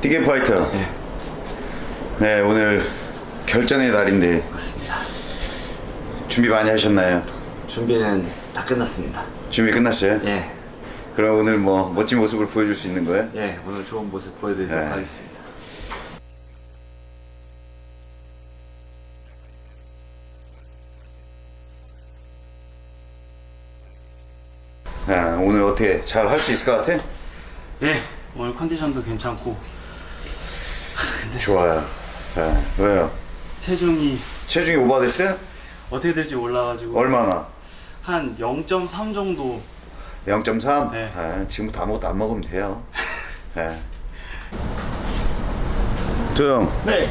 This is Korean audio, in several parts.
디게 파이터. 네. 네, 오늘 결전의 날인데 맞습니다. 준비 많이 하셨나요? 준비는 다 끝났습니다. 준비 끝났어요? 예, 그럼 오늘 뭐 멋진 모습을 보여줄 수 있는 거예요? 예, 오늘 좋은 모습 보여드리도록 네. 하겠습니다. 아, 오늘 어떻게 잘 할 수 있을 것 같아? 예, 오늘 컨디션도 괜찮고 좋아요. 아, 왜요? 체중이 체중이 오버됐어요? 어떻게 될지 몰라가지고 얼마나? 한 0.3 정도 0.3? 네. 아, 지금부터 아무것도 안 먹으면 돼요. 네. 도영, 네.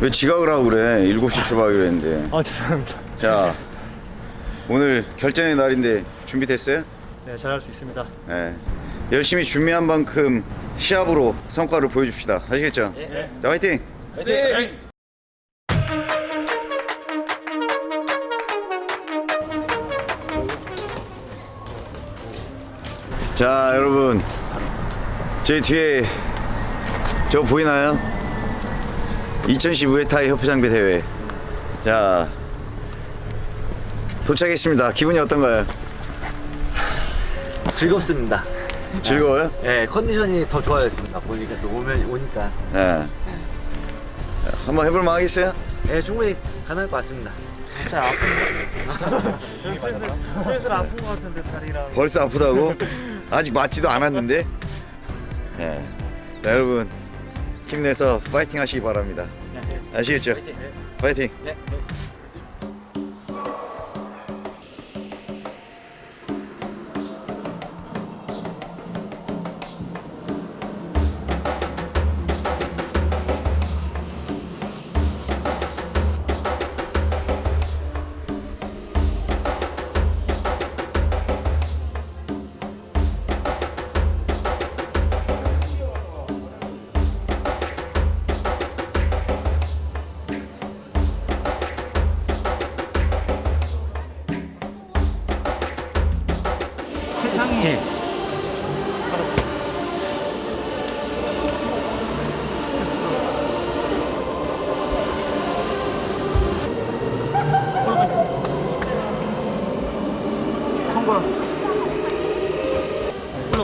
왜 지각을 하고 그래? 7시 출발하기로 했는데. 아 죄송합니다. 자, 오늘 결전의 날인데 준비됐어요? 네, 잘할 수 있습니다. 네. 열심히 준비한 만큼 시합으로 성과를 보여줍시다. 아시겠죠? 자, 화이팅! 네. 자, 여러분. 제 뒤에 저 보이나요? 2010 무에타이 협회장비 대회. 자, 도착했습니다. 기분이 어떤가요? 즐겁습니다. 즐거워요? 예, 컨디션이 더 좋아졌습니다. 보니까 또 오면 오니까 네. 한번 해볼 만 하겠어요? 예, 충분히 가능할 것 같습니다. 슬슬 아픈 것 같은데 다리랑. 벌써 아프다고? 아직 맞지도 않았는데. 네. 자 여러분 힘내서 파이팅 하시기 바랍니다. 아시겠죠? 파이팅. 세상이.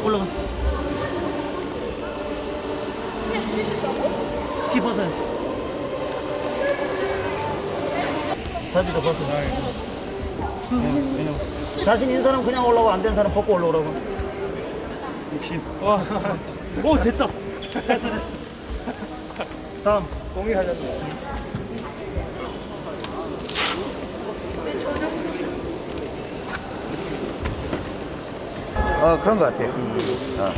올라 올라가. 티 벗어요. 바지도 벗어. 자신 있는 사람 그냥 올라오고 안 된 사람 벗고 올라오라고. 60. 와. 오 됐다. 됐어 됐어. 다음 하셨네. 어 그런 것 같아요. 어.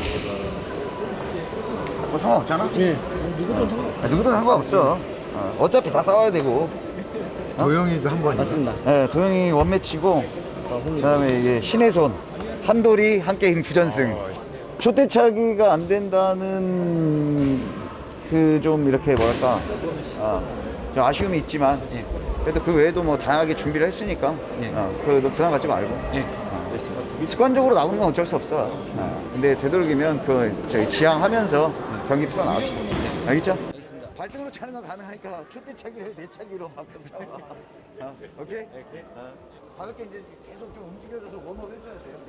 뭐 상관없잖아. 예. 누구든 상관. 아, 누구든 상관없어. 어, 어차피 다 싸워야 되고. 도영이도 한 번이요. 맞습니다. 네, 도영이 원매치고 그 다음에 이게 신의 손 한돌이 한 게임 부전승. 초대차기가 안 된다는 그 좀 이렇게 뭐랄까 아, 좀 아쉬움이 있지만 그래도 그 외에도 뭐 다양하게 준비를 했으니까 예. 어, 그래도 부담 갖지 말고 예, 어, 습관적으로 나오는 건 어쩔 수 없어. 어, 근데 되도록이면 그 저희 지향하면서 경기 풀어 나갑시다. 알겠죠? 발등으로 차는 건 가능하니까 초대차기를 내차기로 바꿔서 어, 오케이? 어, 가볍게 이제 계속 좀 움직여줘서 웜업 해줘야 돼요.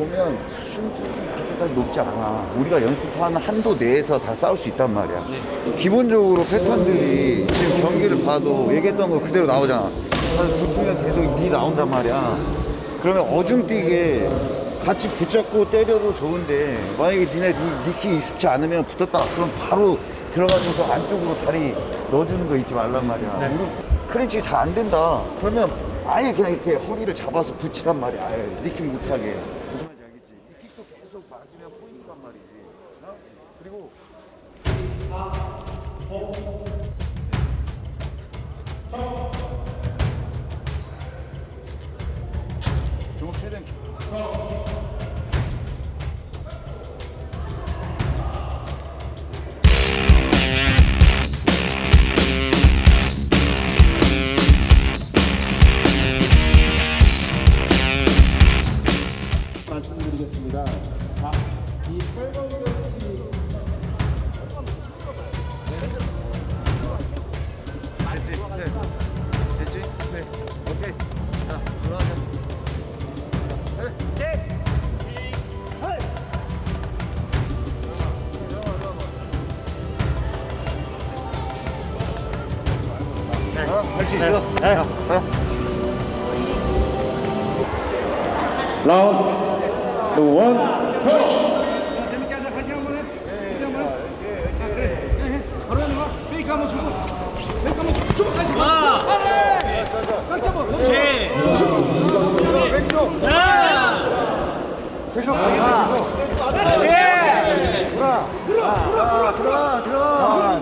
보면 수준도 그렇게까지 높지 않아. 우리가 연습하는 한도 내에서 다 싸울 수 있단 말이야. 기본적으로 패턴들이 지금 경기를 봐도 얘기했던 거 그대로 나오잖아. 붙으면 계속 니 나온단 말이야. 그러면 어중뛰게 같이 붙잡고 때려도 좋은데 만약에 니네 니, 니키 익숙지 않으면 붙었다 그럼 바로 들어가줘서 안쪽으로 다리 넣어주는 거 잊지 말란 말이야. 우리 클린치 잘안 된다. 그러면 아예 그냥 이렇게 허리를 잡아서 붙이란 말이야. 아예 니킥 못하게. 최대 있어. 네. 라운드 원 들어가, 들어가, 들어가.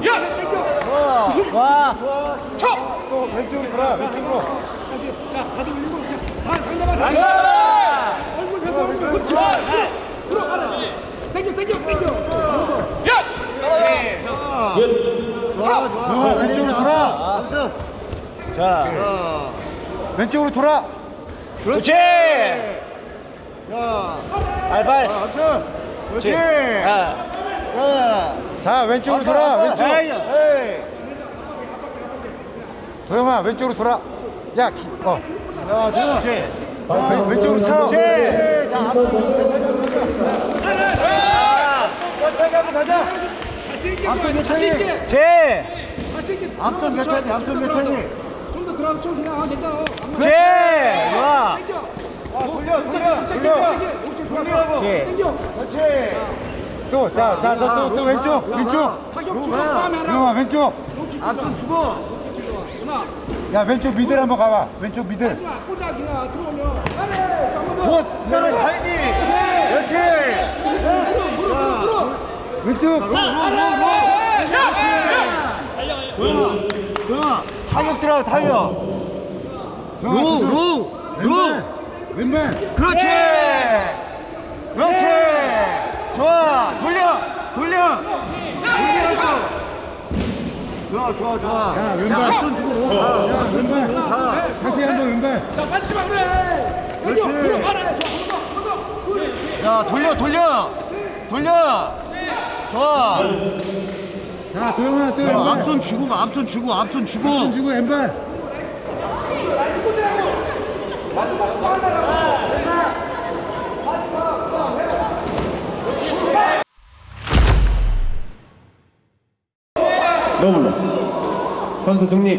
와. 또 왼쪽으로 돌아, 왼쪽으로. 좋아, 좋아. 왼쪽으로 돌아. 암수. 자, 왼쪽으로 돌아. 그렇지. 야, 발발. 암수. 그렇지. 자. 자, 자 왼쪽으로 돌아. 왼쪽. 도영아, 왼쪽으로 돌아. 야, 기, 어. 야, 도영아. 그렇지. 자, 왼, 왼쪽으로 쳐. 그렇지. 자. 천천히 한번 가자. 몇 차니? 제. 앞선 몇 차니? 앞선 몇 차니? 제. 좋아. 아, 돌려, 돌려, 돌려. 돌리라고. 제. 그렇지. 또, 자, 자, 자, 또, 또 왼쪽, 왼쪽. 도영아, 왼쪽. 앞선 주고. 야, 왼쪽 미들 한번 가봐. 왼쪽 미들. 곧, 너는 가야지. 그렇지. 왼쪽. 로, 로, 로, 로. 도영아, 타격 들어가, 타격. 로, 로, 로. 왼발. 그렇지. 그렇지. 좋아. 돌려. 돌려. 돌리라고. 좋아, 좋아, 좋아. 야, 왼발. 손 주고 로. 야, 왼발. 가. 다시 한 번 왼발. 그렇지. 야, 돌려, 돌려. 돌려. 좋아. 자, 도영아, 또 왼발. 앞손 주고, 가, 앞손 주고, 앞손 주고. 앞손 주고, 왼발. 선수 중립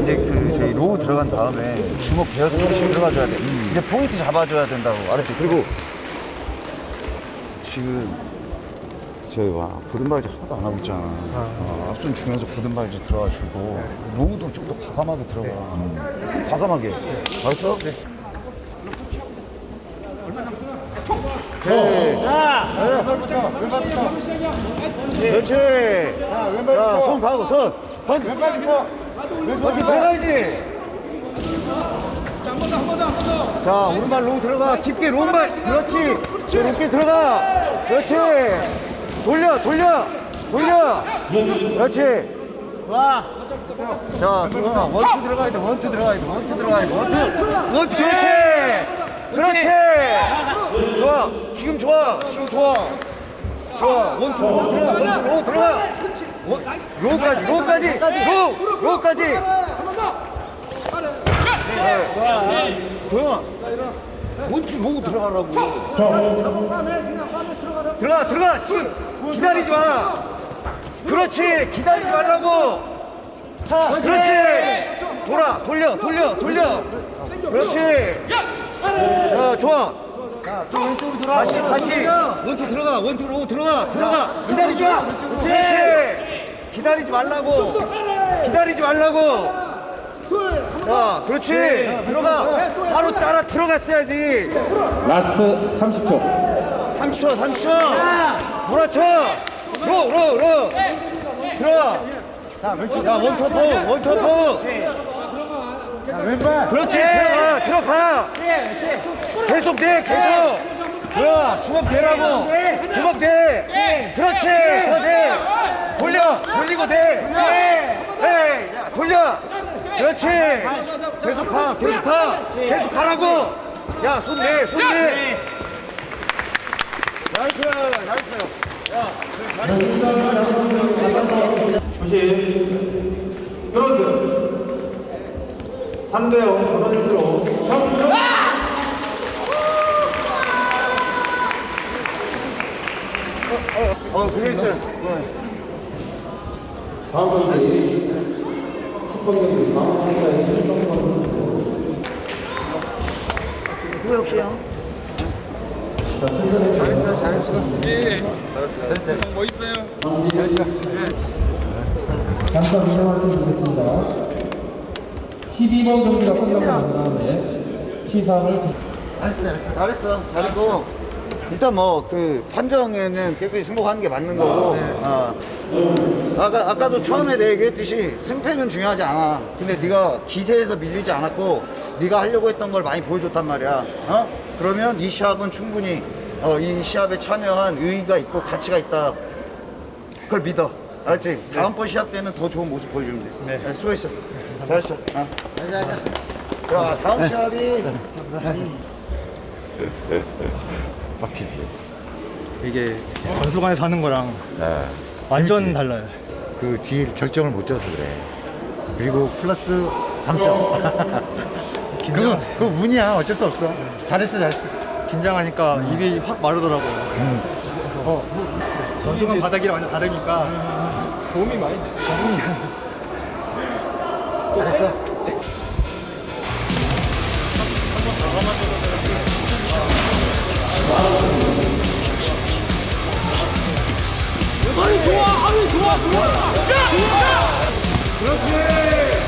이제 그 저희 low 들어간 다음에 주먹 대여섯 개씩 들어가줘야 돼. 이제 포인트 잡아줘야 된다고 알았지? 그리고 지금 저희 와 오른발질 하나도 안 하고 있잖아. 어, 앞손 주면서 오른발질 들어가주고 low도 좀 더 과감하게 들어가. 음. 과감하게. 알았어? 네. 그렇지. 자, 왼발 자, 손 가고 손. 번. 왼발 들어가야지. 자, 오른발 로우 들어가. 깊게 low발. 그렇지. 높게 들어가. 그렇지. 돌려, 돌려. 돌려. 그렇지. 좋아. 자. 원투 들어가야 돼. 원투 들어가야 돼. 원투 들어가야 돼. 원투. 원투. 그렇지. 그렇지. 좋아. 지금 좋아. 지금 좋아. 좋아. 원투. low 들어가. 원투. low 들어가. 원, low까지. low까지. low. low까지. 네. 도영아. 원투 로 들어가라고. 들어가. 들어가. 지금 기다리지 마. 그렇지. 기다리지 말라고. 자, 그렇지. 돌아, 돌려, 돌려, 돌려. 그렇지. 야, 좋아. 자, 또 왼쪽으로 돌아. 다시, 다시. 원투 들어가, 원투 로 들어가, 들어가. 기다리지 마. 그렇지. 기다리지 말라고. 기다리지 말라고. 자, 그렇지. 들어가. 바로 따라 들어갔어야지. last 30초 30초, 30초. 몰아쳐. low, low, low. 들어가. 자, 원투 low, 원투 low. 왼발. 그렇지. 들어가, 들어가. 계속 돼, 계속. 들어가. 주먹 대라고. 주먹 대. 그렇지. 더 대. 돌려. 돌리고 대. 네. 야, 돌려. 그렇지. 계속 가, 계속 가. 계속 가라고. 야, 손 내, 손 내. nice, nice. 조심 들어주세요 3대0 전원일치로 점수 어, 그랬어. 다음 경기 경기 다음 경기에 실점 왜 없어요? 잘했어, 잘했어. 잠깐 인정할 수 있겠습니다 12번 경기가 끝나고 난 다음에 시상을 잘했어, 잘했어. 잘했어. 잘했고. 일단 뭐 그 판정에는 깨끗이 승복하는 게 맞는 거고. 어. 아까 아까도 처음에 내 얘기했듯이 승패는 중요하지 않아. 근데 네가 기세에서 밀리지 않았고 네가 하려고 했던 걸 많이 보여줬단 말이야. 어? 그러면 이 시합은 충분히 어, 이 시합에 참여한 의의가 있고 가치가 있다. 그걸 믿어. 알았지? 다음번 시합 때는 더 좋은 모습 보여주면 돼. 네. 수고했어. 잘했어. 어. 자, 다음 시합이 이게 전술관에서 하는 거랑 완전 달라요. 그 뒤에 결정을 못 져서 그래. 그리고 플러스 감점. 그거 그 운이야. 어쩔 수 없어. 잘했어, 잘했어. 긴장하니까 입이 확 마르더라고요. 어, 전술관 바닥이랑 완전 다르니까 도움이 많이 돼. 돼. 잘했어. 그렇지.